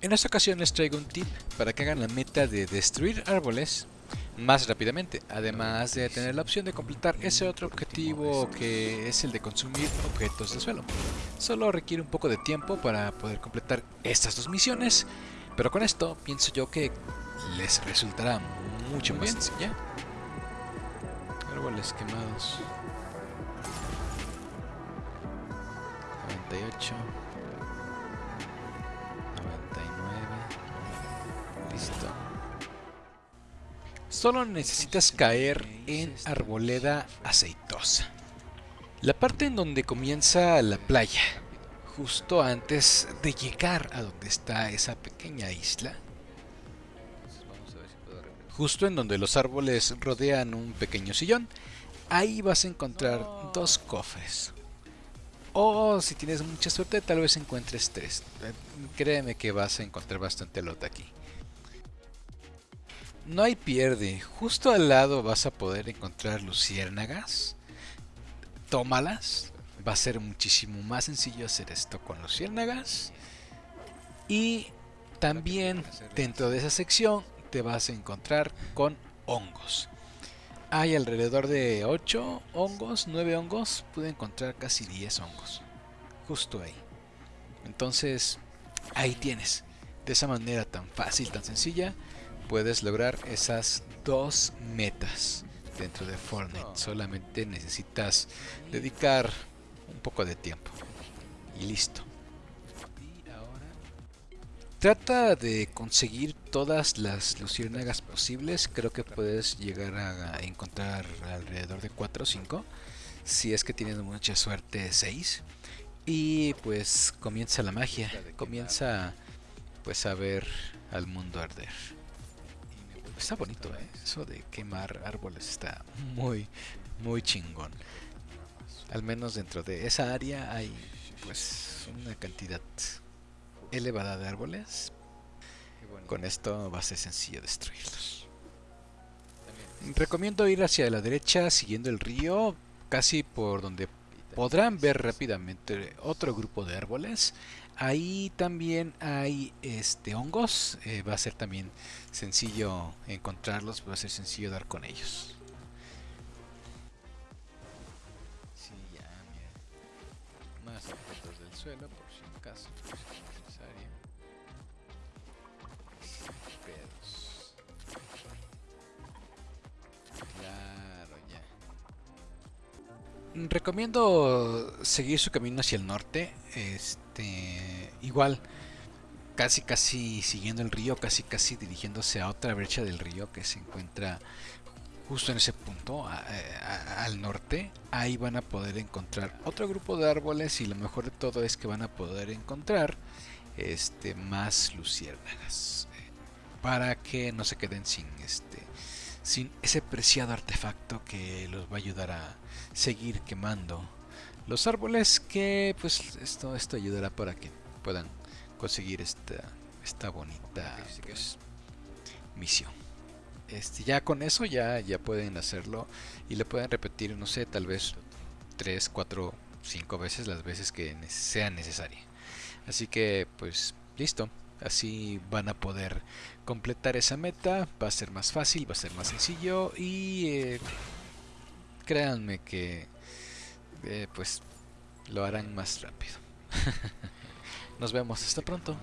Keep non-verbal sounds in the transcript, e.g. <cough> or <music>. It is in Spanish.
En esta ocasión les traigo un tip para que hagan la meta de destruir árboles más rápidamente, además de tener la opción de completar ese otro objetivo que es el de consumir objetos de suelo. Solo requiere un poco de tiempo para poder completar estas dos misiones, pero con esto pienso yo que les resultará mucho más sencilla. Árboles quemados. 98 Solo necesitas caer en arboleda aceitosa. La parte en donde comienza la playa, justo antes de llegar a donde está esa pequeña isla. Justo en donde los árboles rodean un pequeño sillón, ahí vas a encontrar dos cofres. O si tienes mucha suerte, tal vez encuentres tres. Créeme que vas a encontrar bastante lote aquí. No hay pierde. Justo al lado vas a poder encontrar luciérnagas. Tómalas. Va a ser muchísimo más sencillo hacer esto con luciérnagas. Y también dentro de esa sección te vas a encontrar con hongos. Hay alrededor de 8 hongos, 9 hongos. Pude encontrar casi 10 hongos. Justo ahí. Entonces, ahí tienes. De esa manera tan fácil, tan sencilla, puedes lograr esas dos metas dentro de Fortnite. Solamente necesitas dedicar un poco de tiempo. Y listo. Trata de conseguir todas las luciérnagas posibles. Creo que puedes llegar a encontrar alrededor de 4 o 5. Si es que tienes mucha suerte, 6. Y pues comienza la magia. Comienza pues a ver al mundo arder. Está bonito, ¿eh? Eso de quemar árboles está muy, muy chingón. Al menos dentro de esa área hay pues una cantidad elevada de árboles. Con esto va a ser sencillo destruirlos. Recomiendo ir hacia la derecha siguiendo el río, casi por donde podrán ver rápidamente otro grupo de árboles. Ahí también hay este hongos, eh, va a ser también sencillo encontrarlos, va a ser sencillo dar con ellos. Sí, ya, mira. Más objetos del suelo por si acaso es necesario. Pedos. Recomiendo seguir su camino hacia el norte. Este, igual, casi casi siguiendo el río, casi casi dirigiéndose a otra brecha del río que se encuentra justo en ese punto, al norte, ahí van a poder encontrar otro grupo de árboles y lo mejor de todo es que van a poder encontrar este más luciérnagas para que no se queden sin este sin ese preciado artefacto que los va a ayudar a seguir quemando los árboles que pues esto esto ayudará para que puedan conseguir esta esta bonita pues, misión. Este ya con eso ya ya pueden hacerlo y le pueden repetir no sé tal vez 3 4 5 veces las veces que sea necesaria. Así que pues listo así van a poder completar esa meta va a ser más fácil va a ser más sencillo y eh, créanme que eh, pues lo harán más rápido. <laughs> Nos vemos, hasta pronto.